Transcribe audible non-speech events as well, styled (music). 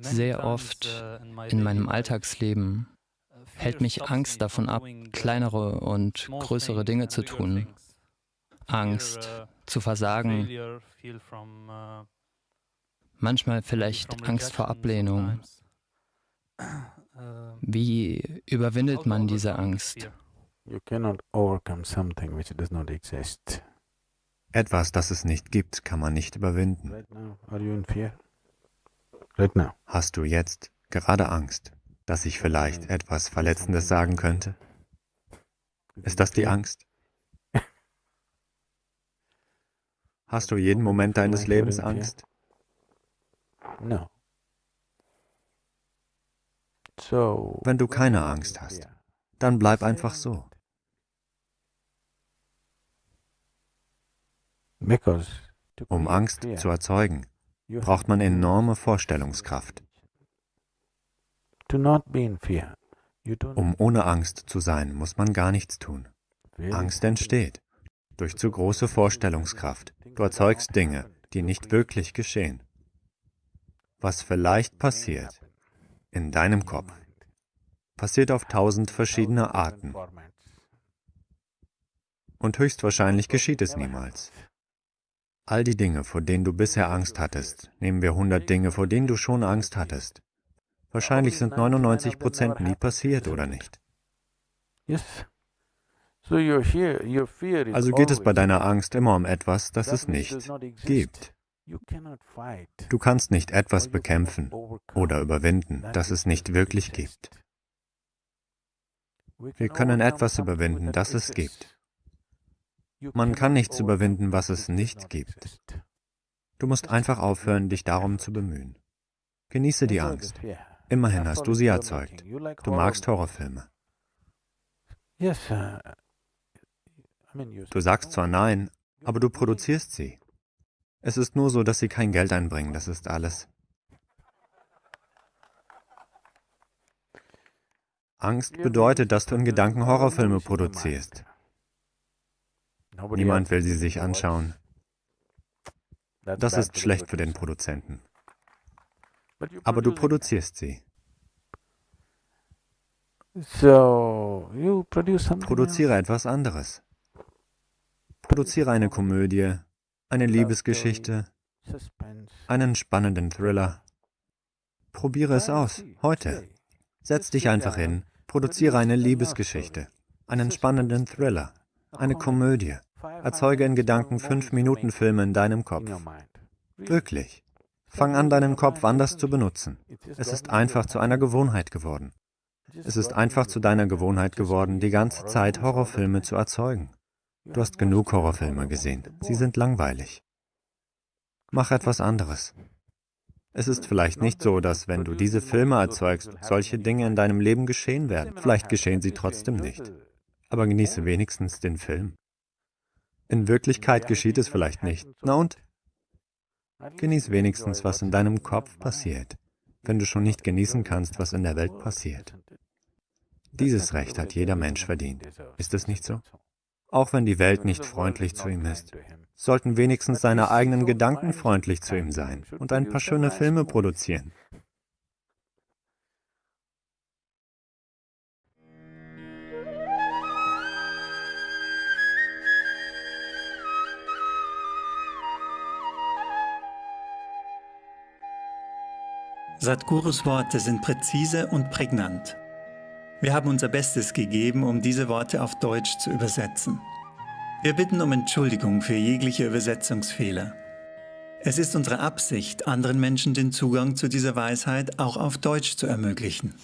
Sehr oft in meinem Alltagsleben hält mich Angst davon ab, kleinere und größere Dinge zu tun. Angst zu versagen, manchmal vielleicht Angst vor Ablehnung. (clears throat) Wie überwindet man diese Angst? Etwas, das es nicht gibt, kann man nicht überwinden. Hast du jetzt gerade Angst, dass ich vielleicht etwas Verletzendes sagen könnte? Ist das die Angst? (laughs) Hast du jeden Moment deines Lebens Angst? Wenn du keine Angst hast, dann bleib einfach so. Um Angst zu erzeugen, braucht man enorme Vorstellungskraft. Um ohne Angst zu sein, muss man gar nichts tun. Angst entsteht durch zu große Vorstellungskraft. Du erzeugst Dinge, die nicht wirklich geschehen. Was vielleicht passiert in deinem Kopf, passiert auf tausend verschiedene Arten. Und höchstwahrscheinlich geschieht es niemals. All die Dinge, vor denen du bisher Angst hattest, nehmen wir 100 Dinge, vor denen du schon Angst hattest. Wahrscheinlich sind 99 Prozent nie passiert, oder nicht? Also geht es bei deiner Angst immer um etwas, das es nicht gibt. Du kannst nicht etwas bekämpfen oder überwinden, das es nicht wirklich gibt. Wir können etwas überwinden, das es gibt. Man kann nichts überwinden, was es nicht gibt. Du musst einfach aufhören, dich darum zu bemühen. Genieße die Angst. Immerhin hast du sie erzeugt. Du magst Horrorfilme. Du sagst zwar nein, aber du produzierst sie. Es ist nur so, dass sie kein Geld einbringen, das ist alles. Angst bedeutet, dass du in Gedanken Horrorfilme produzierst. Niemand will sie sich anschauen. Das ist schlecht für den Produzenten. Aber du produzierst sie. Produziere etwas anderes. Produziere eine Komödie, eine Liebesgeschichte, einen spannenden Thriller. Probiere es aus, heute. Setz dich einfach hin, produziere eine Liebesgeschichte, einen spannenden Thriller, eine Komödie. Erzeuge in Gedanken fünf Minuten Filme in deinem Kopf. Wirklich. Fang an, deinen Kopf anders zu benutzen. Es ist einfach zu einer Gewohnheit geworden. Es ist einfach zu deiner Gewohnheit geworden, die ganze Zeit Horrorfilme zu erzeugen. Du hast genug Horrorfilme gesehen. Sie sind langweilig. Mach etwas anderes. Es ist vielleicht nicht so, dass wenn du diese Filme erzeugst, solche Dinge in deinem Leben geschehen werden. Vielleicht geschehen sie trotzdem nicht. Aber genieße wenigstens den Film. In Wirklichkeit geschieht es vielleicht nicht. Na und? Genieß wenigstens, was in deinem Kopf passiert, wenn du schon nicht genießen kannst, was in der Welt passiert. Dieses Recht hat jeder Mensch verdient. Ist es nicht so? Auch wenn die Welt nicht freundlich zu ihm ist, sollten wenigstens seine eigenen Gedanken freundlich zu ihm sein und ein paar schöne Filme produzieren. Sadhgurus Worte sind präzise und prägnant. Wir haben unser Bestes gegeben, um diese Worte auf Deutsch zu übersetzen. Wir bitten um Entschuldigung für jegliche Übersetzungsfehler. Es ist unsere Absicht, anderen Menschen den Zugang zu dieser Weisheit auch auf Deutsch zu ermöglichen.